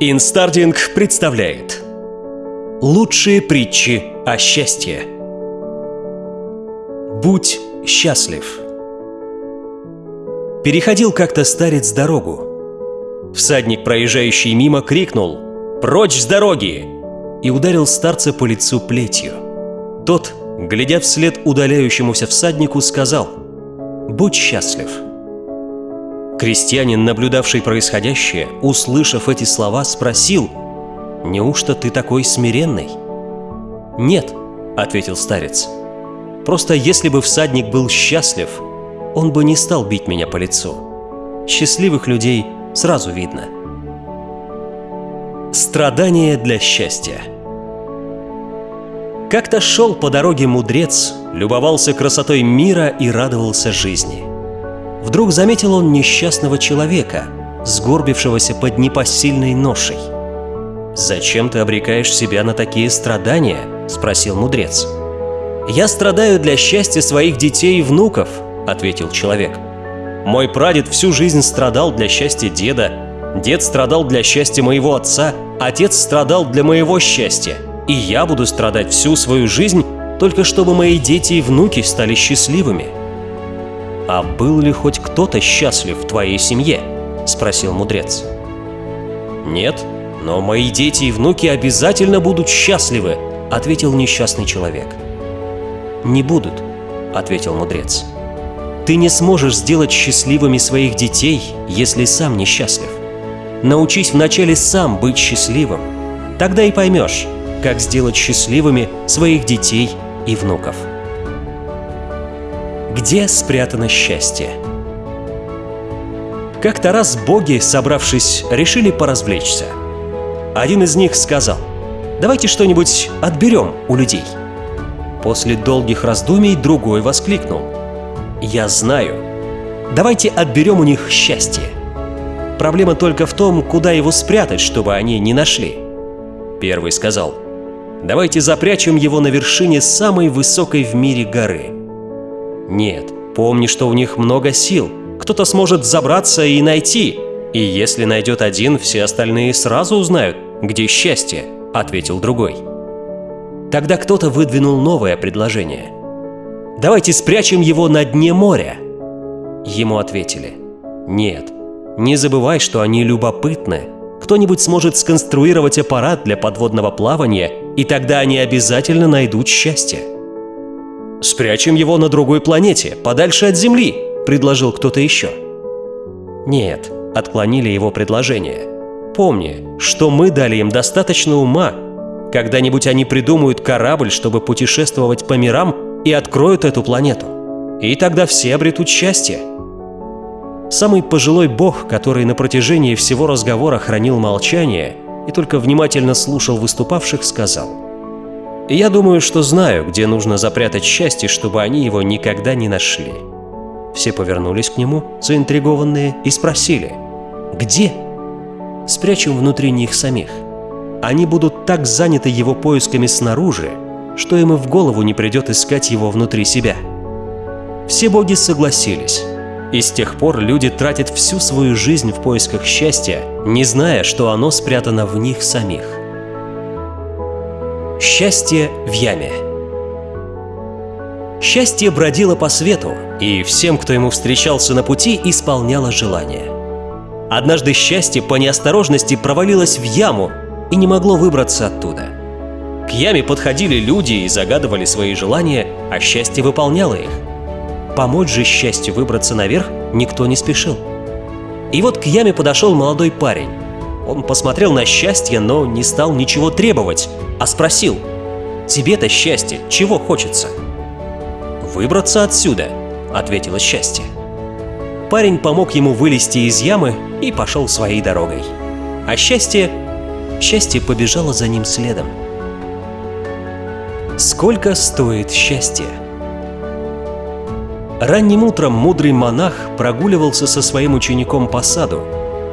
Инстардинг представляет Лучшие притчи о счастье Будь счастлив Переходил как-то старец дорогу Всадник, проезжающий мимо, крикнул «Прочь с дороги!» и ударил старца по лицу плетью. Тот, глядя вслед удаляющемуся всаднику, сказал «Будь счастлив!» Крестьянин, наблюдавший происходящее, услышав эти слова, спросил, «Неужто ты такой смиренный?» «Нет», — ответил старец. «Просто если бы всадник был счастлив, он бы не стал бить меня по лицу. Счастливых людей сразу видно». Страдания для счастья Как-то шел по дороге мудрец, любовался красотой мира и радовался жизни — Вдруг заметил он несчастного человека, сгорбившегося под непосильной ношей. «Зачем ты обрекаешь себя на такие страдания?» – спросил мудрец. «Я страдаю для счастья своих детей и внуков», – ответил человек. «Мой прадед всю жизнь страдал для счастья деда, дед страдал для счастья моего отца, отец страдал для моего счастья, и я буду страдать всю свою жизнь, только чтобы мои дети и внуки стали счастливыми». «А был ли хоть кто-то счастлив в твоей семье?» – спросил мудрец. «Нет, но мои дети и внуки обязательно будут счастливы», – ответил несчастный человек. «Не будут», – ответил мудрец. «Ты не сможешь сделать счастливыми своих детей, если сам несчастлив. Научись вначале сам быть счастливым. Тогда и поймешь, как сделать счастливыми своих детей и внуков». Где спрятано счастье? Как-то раз боги, собравшись, решили поразвлечься. Один из них сказал, давайте что-нибудь отберем у людей. После долгих раздумий другой воскликнул, я знаю, давайте отберем у них счастье. Проблема только в том, куда его спрятать, чтобы они не нашли. Первый сказал, давайте запрячем его на вершине самой высокой в мире горы – нет, помни, что у них много сил. Кто-то сможет забраться и найти. И если найдет один, все остальные сразу узнают, где счастье, ответил другой. Тогда кто-то выдвинул новое предложение. Давайте спрячем его на дне моря. Ему ответили. Нет, не забывай, что они любопытны. Кто-нибудь сможет сконструировать аппарат для подводного плавания, и тогда они обязательно найдут счастье. «Спрячем его на другой планете, подальше от Земли», — предложил кто-то еще. «Нет», — отклонили его предложение. «Помни, что мы дали им достаточно ума. Когда-нибудь они придумают корабль, чтобы путешествовать по мирам и откроют эту планету. И тогда все обретут счастье». Самый пожилой бог, который на протяжении всего разговора хранил молчание и только внимательно слушал выступавших, сказал — я думаю, что знаю, где нужно запрятать счастье, чтобы они его никогда не нашли. Все повернулись к нему, заинтригованные, и спросили, «Где?» Спрячем внутри них самих. Они будут так заняты его поисками снаружи, что им и в голову не придет искать его внутри себя. Все боги согласились. И с тех пор люди тратят всю свою жизнь в поисках счастья, не зная, что оно спрятано в них самих. Счастье в яме Счастье бродило по свету, и всем, кто ему встречался на пути, исполняло желание. Однажды счастье по неосторожности провалилось в яму и не могло выбраться оттуда. К яме подходили люди и загадывали свои желания, а счастье выполняло их. Помочь же счастью выбраться наверх никто не спешил. И вот к яме подошел молодой парень. Он посмотрел на счастье, но не стал ничего требовать, а спросил, «Тебе-то счастье, чего хочется?» «Выбраться отсюда», — ответило счастье. Парень помог ему вылезти из ямы и пошел своей дорогой. А счастье... Счастье побежало за ним следом. Сколько стоит счастье? Ранним утром мудрый монах прогуливался со своим учеником по саду.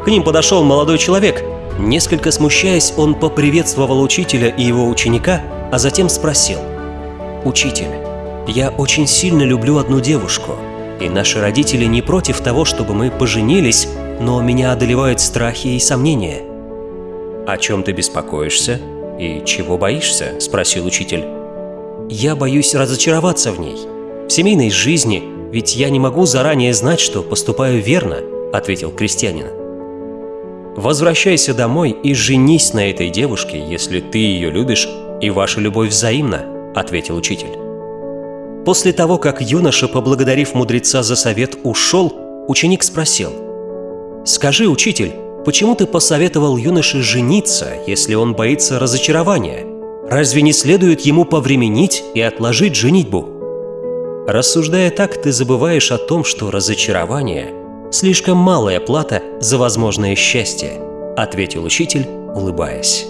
К ним подошел молодой человек Несколько смущаясь, он поприветствовал учителя и его ученика, а затем спросил. «Учитель, я очень сильно люблю одну девушку, и наши родители не против того, чтобы мы поженились, но меня одолевают страхи и сомнения. «О чем ты беспокоишься и чего боишься?» – спросил учитель. «Я боюсь разочароваться в ней. В семейной жизни, ведь я не могу заранее знать, что поступаю верно», – ответил крестьянин. «Возвращайся домой и женись на этой девушке, если ты ее любишь и ваша любовь взаимна», – ответил учитель. После того, как юноша, поблагодарив мудреца за совет, ушел, ученик спросил, «Скажи, учитель, почему ты посоветовал юноше жениться, если он боится разочарования? Разве не следует ему повременить и отложить женитьбу?» Рассуждая так, ты забываешь о том, что разочарование – слишком малая плата за возможное счастье, ответил учитель, улыбаясь.